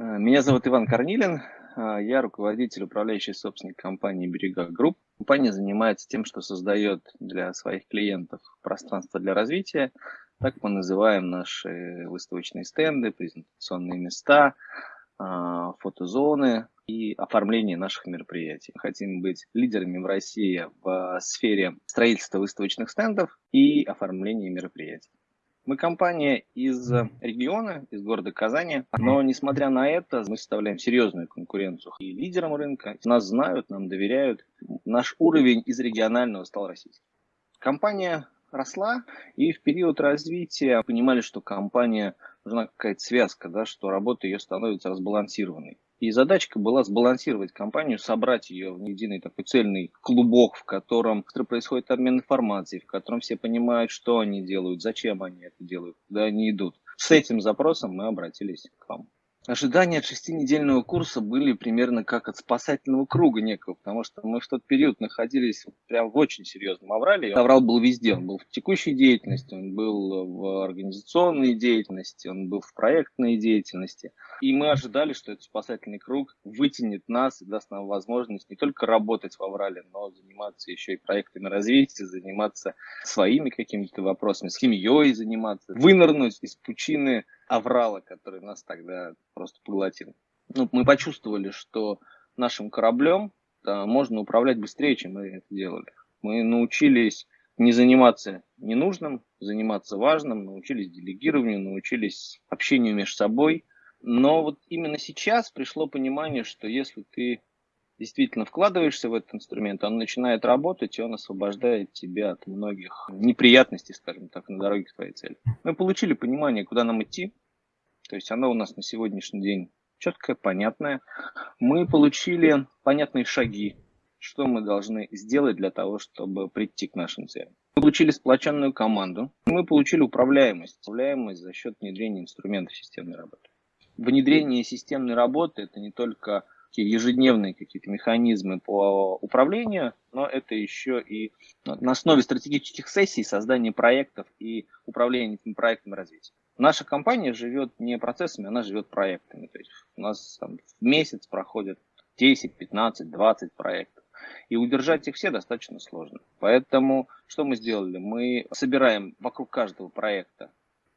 Э, меня зовут Иван Корнилин, э, я руководитель управляющей собственник компании «Берега Групп». Компания занимается тем, что создает для своих клиентов пространство для развития. Так мы называем наши выставочные стенды, презентационные места, э, фотозоны и оформление наших мероприятий. Хотим быть лидерами в России в сфере строительства выставочных стендов и оформления мероприятий. Мы компания из региона, из города Казани, но несмотря на это, мы составляем серьезную конкуренцию и лидерам рынка. Нас знают, нам доверяют. Наш уровень из регионального стал российским. Компания росла, и в период развития понимали, что компания нужна какая-то связка, да, что работа ее становится разбалансированной. И задачка была сбалансировать компанию, собрать ее в единый такой цельный клубок, в котором происходит обмен информацией, в котором все понимают, что они делают, зачем они это делают, куда они идут. С этим запросом мы обратились к вам. Ожидания от шестинедельного курса были примерно как от спасательного круга некого, потому что мы в тот период находились прям в очень серьезном аврале. Аврал был везде, он был в текущей деятельности, он был в организационной деятельности, он был в проектной деятельности. И мы ожидали, что этот спасательный круг вытянет нас и даст нам возможность не только работать в аврале, но заниматься еще и проектами развития, заниматься своими какими-то вопросами, семьей заниматься, вынырнуть из пучины аврала, который нас тогда просто поглотил. Ну, мы почувствовали, что нашим кораблем да, можно управлять быстрее, чем мы это делали. Мы научились не заниматься ненужным, заниматься важным, научились делегированию, научились общению между собой. Но вот именно сейчас пришло понимание, что если ты действительно вкладываешься в этот инструмент, он начинает работать, и он освобождает тебя от многих неприятностей, скажем так, на дороге к твоей цели. Мы получили понимание, куда нам идти, то есть оно у нас на сегодняшний день четкое, понятное. Мы получили понятные шаги, что мы должны сделать для того, чтобы прийти к нашим целям. Мы получили сплоченную команду, мы получили управляемость, управляемость за счет внедрения инструментов системной работы. Внедрение системной работы – это не только ежедневные какие-то механизмы по управлению, но это еще и на основе стратегических сессий создание проектов и управление этими проектами развития. Наша компания живет не процессами, она живет проектами. То есть у нас там, в месяц проходит 10, 15, 20 проектов. И удержать их все достаточно сложно. Поэтому что мы сделали? Мы собираем вокруг каждого проекта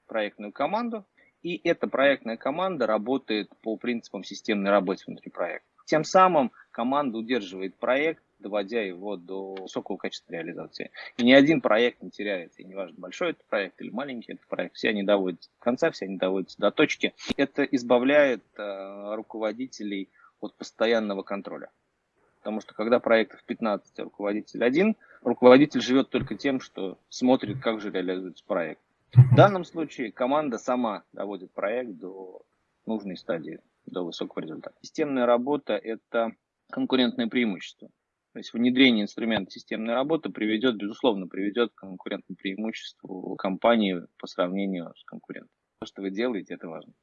проектную команду, и эта проектная команда работает по принципам системной работы внутри проекта. Тем самым команда удерживает проект, доводя его до высокого качества реализации. И ни один проект не теряется. И неважно, большой это проект или маленький это проект, все они доводятся до конца, все они доводятся до точки. Это избавляет э, руководителей от постоянного контроля. Потому что когда проектов 15, а руководитель один, руководитель живет только тем, что смотрит, как же реализуется проект. В данном случае команда сама доводит проект до нужной стадии, до высокого результата. Системная работа – это конкурентное преимущество. То есть внедрение инструмента системной работы приведет, безусловно, приведет к конкурентному преимуществу компании по сравнению с конкурентом. То, что вы делаете, это важно.